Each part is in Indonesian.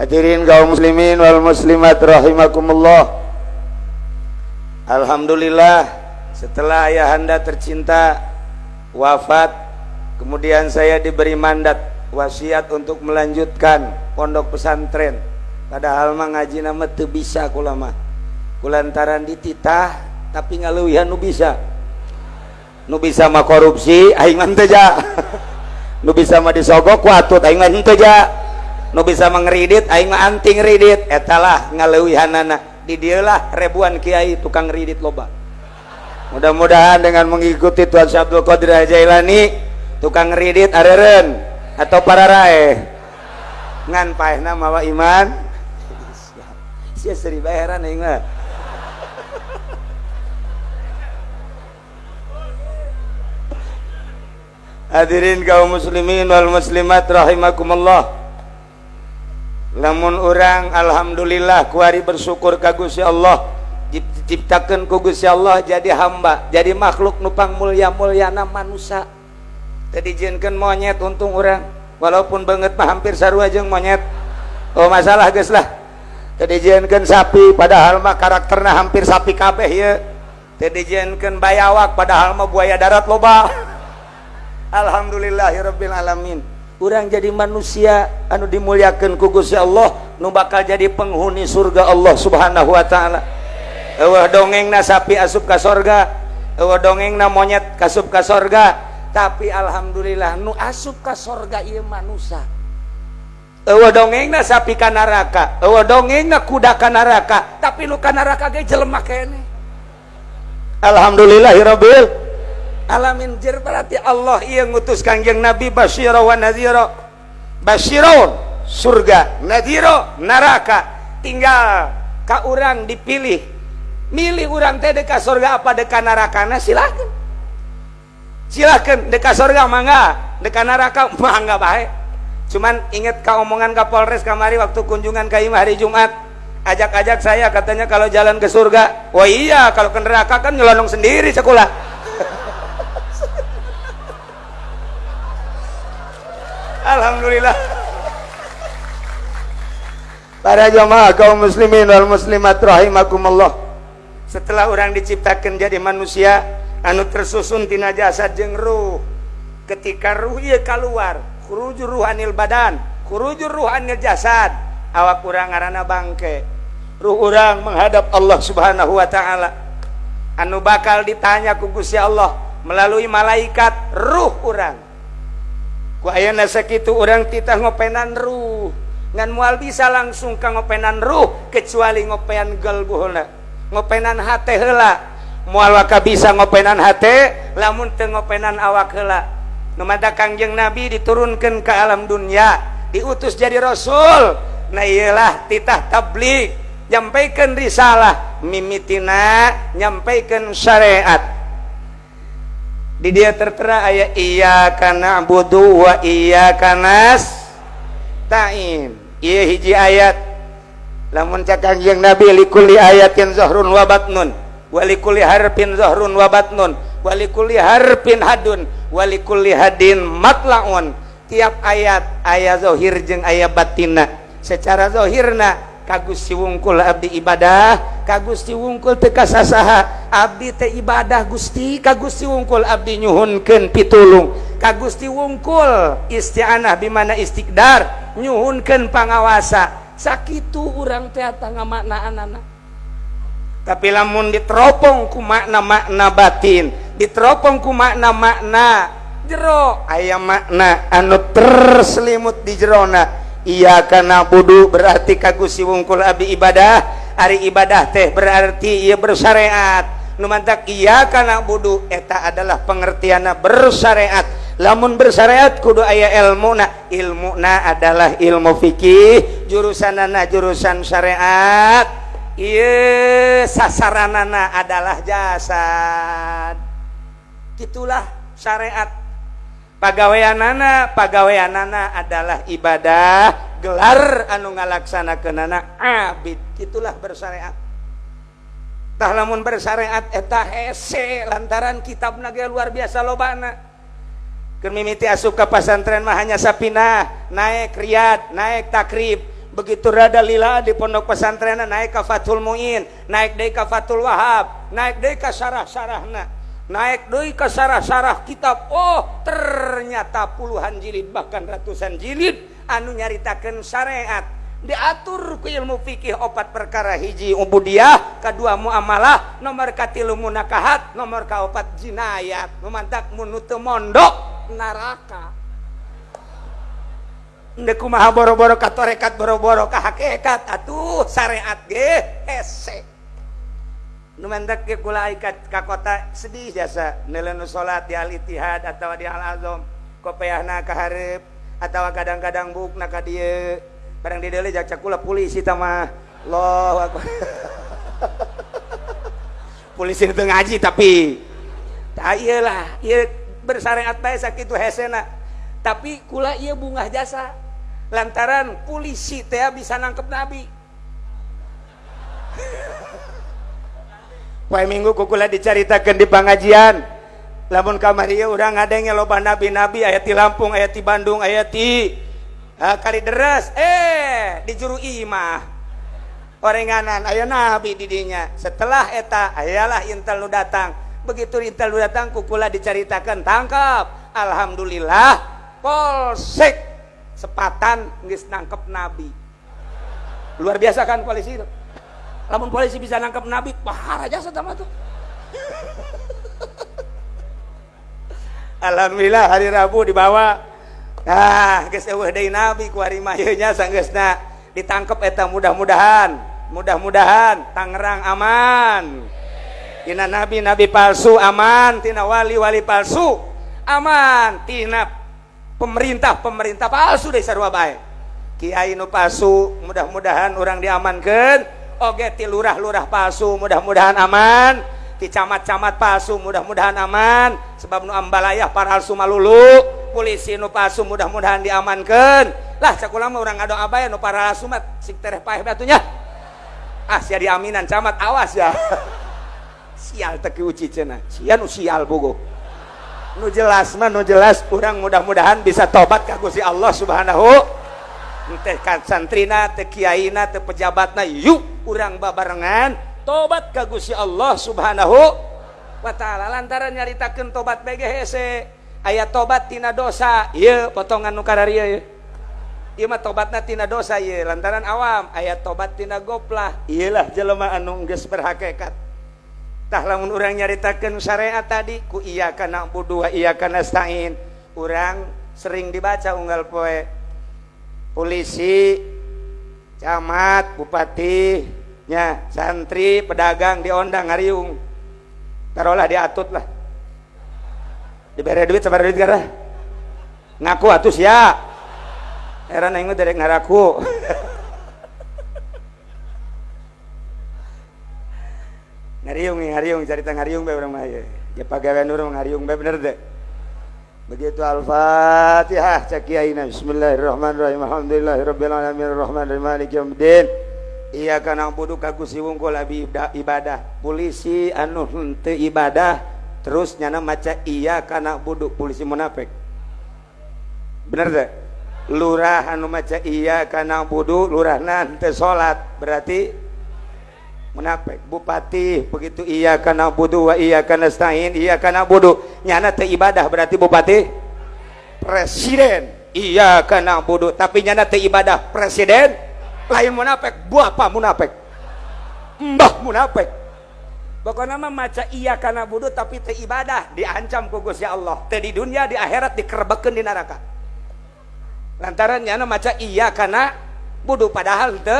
Hadirin kaum muslimin wal muslimat rahimakumullah. Alhamdulillah setelah ayahanda tercinta wafat kemudian saya diberi mandat wasiat untuk melanjutkan pondok pesantren. Padahal mah ngaji nama teu bisa kula mah. Kulantaran dititah tapi ngaleuwihan nu bisa. Nu bisa mah korupsi aing mah teu nu bisa mah disogok ku aing mah nu bisa mengridit aing mah anting ridit etalah ngaleuwihanana. Di dialah ribuan kiai tukang ridit loba. Mudah-mudahan dengan mengikuti Tuan Syabdul Qadir Jailani tukang ridit areren. Atau para rae. Ngan paehna mawa iman. Sia seri bayaran aing mah. Hadirin kaum muslimin wal muslimat rahimakumullah lamun orang Alhamdulillah kuari bersyukur kagus ya Allah. Diciptakan kugus ya Allah jadi hamba jadi makhluk nupang mulia mulyana manusia tadi jinkan monyet untung orang walaupun banget mah hampir sarua jeung monyet. Oh masalah guys lah. Tadi jinkan sapi padahal mah karakternya hampir sapi kabeh ya tadi jinkan bayawak padahal mah buaya darat loba. Alhamdulillahirabbil alamin orang jadi manusia anu dimuliakan kugus ya Allah nu bakal jadi penghuni surga Allah subhanahu wa ta'ala. Eueuh dongeng na sapi asup sorga eueuh dongeng na monyet kasup ka sorga tapi alhamdulillah nu asup ka sorga ieu manusia eueuh dongeng na sapi ka neraka eueuh dongeng na kuda ka tapi nu ka neraka ge jelema kene. Alhamdulillahirabbil alamin jir berarti Allah ia ngutus kanjeng Nabi Basyira wa Nadhira Basyiron surga. Nadhira neraka. Tinggal ka urang dipilih. Milih urang teh deka surga apa deka neraka? Nah silakan silakan deka surga mangga. Deka neraka mangga baik cuman inget ka omongan Kapolres kamari waktu kunjungan ke hari Jumat. Ajak-ajak saya katanya kalau jalan ke surga. Wah iya kalau ke neraka kan nyelonong sendiri sekolah Alhamdulillah. Para jamaah kaum muslimin wal muslimat rahimakumullah. Setelah orang diciptakan jadi manusia anu tersusun tina jasad jeung ruh. Ketika ruh ieu keluar khuruju ruhanil badan khuruju ruhanil jasad awak urang ngaranna bangke. Ruh urang menghadap Allah subhanahu wa ta'ala. Anu bakal ditanya ku Allah melalui malaikat ruh sakitu orang titah ngopenan ruh. Ngan mual bisa langsung ka ngopenan ruh kecuali ngopean galbuhna ngopenan hate heula. Mual waka bisa ngopenan hate lamun teu ngopenan awak heula. Nu kangjeng nabi diturunkan ke alam dunia diutus jadi rasul. Nah iyalah titah tabligh. Nyampaikan risalah mimitina nyampaikan syariat di dia tertera ayat iya karena budu wa iya kanas ta'in iya hiji ayat. Lamun cakang yang nabi likuli ayatin zahrun wa batnun. Walikuli harpin zahrun wa batnun. Walikuli harpin hadun. Walikuli hadin matlaun. Tiap ayat ayat zohir jeng ayat batina secara zohirna kagus siwungkul Abdi ibadah. Kagus siwungkul teka sasaha Abdi teh ibadah Gusti. Kagus siwungkul Abdi nyuhunkeun pitulung. Kagus siwungkul isti'anah bimana istiqdar nyuhunkeun pangawasa. Sakitu urang teh ngamakna anak tapi lamun diteropong ku makna makna batin diteropong ku makna makna jero aya makna anu terselimut di jerona Iya karena Budhu berarti kagus si wungkul Abi ibadah. Hari ibadah teh berarti ia bersyariat. Numantak iya karena Budhu eta adalah pengertian bersyariat. Lamun bersyariat kudu ayah ilmu na ilmu na adalah ilmu fikih jurusan nana jurusan syariat. Iya sasaranana adalah jasad. Itulah syariat pagaweanana pagaweanana adalah ibadah gelar anu ngalaksanakeun anak abid. Itulah bersyariat. Tah lamun bersyariat eta hese lantaran kitab ge luar biasa lobana. Keur mimiti asup ka pasantren mah hanya sapinah naik riyad naik takrib. Begitu rada lila di pondok pesantren naik ke Fatul Muin naik ke Fatul Wahab naik ke sarah-sarahna naik dari ke sarah-sarah kitab. Oh ternyata puluhan jilid bahkan ratusan jilid anu nyaritakan syariat. Diatur ku ilmu fikih opat perkara hiji ubudiyah kedua muamalah nomor katilu munakahat nomor kaopat jinayat. Memantak munutu mondok neraka. Kumaha boro-boro ka torekat boro-boro ka hakikat atuh syariat ge hese nu mendak ge kula ikat ka kota sedih jasa nelenu salat di al ittihad atawa di al azam kopiahna ka hareup atawa kadang-kadang bukna ka dieu barang di deuleu jak kula polisi tah mah. Allahu akbar. Polisi itu ngaji tapi. Tak iyalah ieu bersyariat bae sakitu hesena tapi kula ieu bungah jasa. Lantaran polisi teh bisa nangkep nabi Wah minggu kukula diceritakan di pengajian. Lamun kamari udah ngadengnya loba nabi-nabi ayat di Lampung ayat di Bandung ayat di uh, kali deras eh di juru imah. Orenganan ayah nabi didinya. Setelah eta ayalah intel lu datang. Begitu intel lu datang kukula diceritakan tangkap. Alhamdulillah polsek. Sepatan nggak nangkep nabi. Luar biasa kan polisi? itu namun polisi bisa nangkep nabi pahar aja sama tuh Alhamdulillah hari Rabu dibawa. Ah geus eueuh deui nabi ku hari mayeunya sanggeusna. Ditangkep eta mudah-mudahan mudah-mudahan Tangerang aman. Tina nabi nabi palsu aman tina wali wali palsu aman. Tina pemerintah-pemerintah palsu deh sarua bae. Kiai nu palsu mudah-mudahan orang diamankan oge ti lurah-lurah palsu mudah-mudahan aman. Ti camat-camat palsu mudah-mudahan aman. Sebab nu ambalayah palsu malulu polisi nu palsu mudah-mudahan diamankan. Lah cakulah mah urang abaya nu palsu mah sik tereh paeh batunya. Ah sia diaminan camat awas ya. Sial teki uci cenah. Sia nu sial bogo nu jelas mah nu jelas. Kurang mudah-mudahan bisa tobat ka Gusti Allah Subhanahu santrina teh kiaina teh pejabatna yuk urang babarengan. Tobat ka Gusti Allah Subhanahu wa taala. Lantaran nyaritakeun tobat BGHC ayat tobat tina dosa. Ieu potongan nu kararieu ieu ieu. Mah tobatna tina dosa ieu. Lantaran awam ayat tobat tina goplah. Iyalah jelema anu geus berhakikat. Lamun orang nyaritakan syariat tadi ku iya karena budu iya karena stain orang sering dibaca unggal poe polisi camat bupati nya santri pedagang diondang ngariung. Taruhlah diatut lah diberi duit sabar duit gara ngaku atus ya era nengok dari ngaraku. Ngariung ngariung cerita ngariung be urang mah ya pagawean urang ngariung be bener deh begitu al-fatihah cak kiaina bismillahirrahmanirrahim. Alhamdulillahirabbil alamin. Arrahmanirrahim maliki yaumiddin. Iyyaka na'budu ka Gusti wungkul ibadah. Polisi anu henteu ibadah terus nyana maca iya kana budu polisi munafik. Bener deh lurah anu maca iya kana budu lurah nanti salat berarti munafik. Bupati begitu iya karena budu wa iya karena stain iya karena budu. Nyana te ibadah berarti bupati? Presiden. Iya karena budu. Tapi nyana te ibadah presiden? Lain munafik. Buah apa munafik? Mbah munafik. Pokoknya mah maca iya karena budu tapi te ibadah diancam ku Gusti Allah. Te di dunia di akhirat dikerbekeun di neraka. Lantaran nyana maca iya karena budu padahal te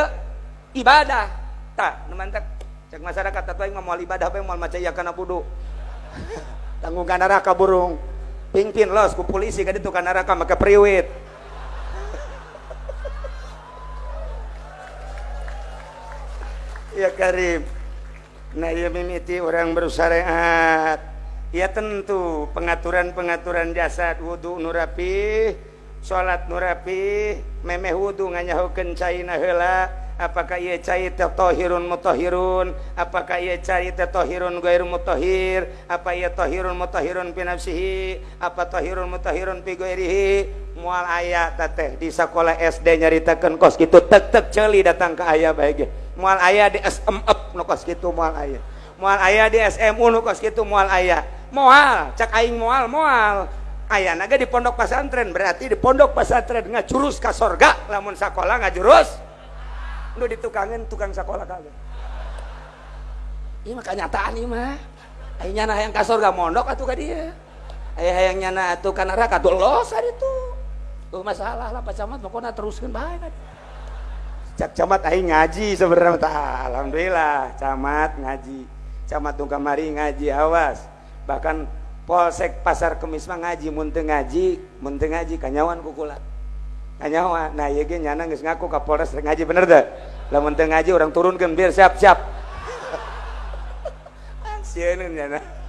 ibadah tak nemantek. Cek masyarakat yang mau ibadah apa yang mau maca ya kana budu tanggung kana neraka burung. Pingpin los ku polisi kan itu kana neraka maka priwit. Ya Karim. Nah ya mimiti orang bersyariat. Ya tentu pengaturan-pengaturan jasad wudhu nurapi sholat nurapi memeh wudhu nganyahukeun caina heula apakah ia cai tohirun mutahirun apakah ia cai tohirun gairu mutahir apa ia tohirun mutahirun fi nafsihi? Apa tohirun mutahirun fi gairihi? Mual ayat teh di sekolah SD nyaritakeun kos kitu tek tek celi datang ke ayah baik mual ayah di SMF nu kos kitu mual ayah. Mual ayah di SMU nu kos kitu mual ayah. Mual cak aing mual mual. Ayah naga di pondok pesantren berarti di pondok pesantren ngajurus ke sorga lamun sekolah ngajurus lu ditukangin tukang sekolah kagak? Ini mah kenyataan ini mah. Ayah nyana yang ke sorga mondok atau ke dia. Ayah yang nyana tuh kan neraka tuh los ada itu tuh. Masalah lah pak camat pokoknya teruskan baik cak camat ayah ngaji sebenarnya alhamdulillah camat ngaji. Camat tuh kamari ngaji awas. Bahkan Polsek pasar kemis mah ngaji munteng ngaji munteng ngaji kanyawan kukula kanyawan nah iya ge nyana geus ngaku ka Polres ngaji bener dah. Lah munteng ngaji orang turunkan biar siap-siap. Sieun nyana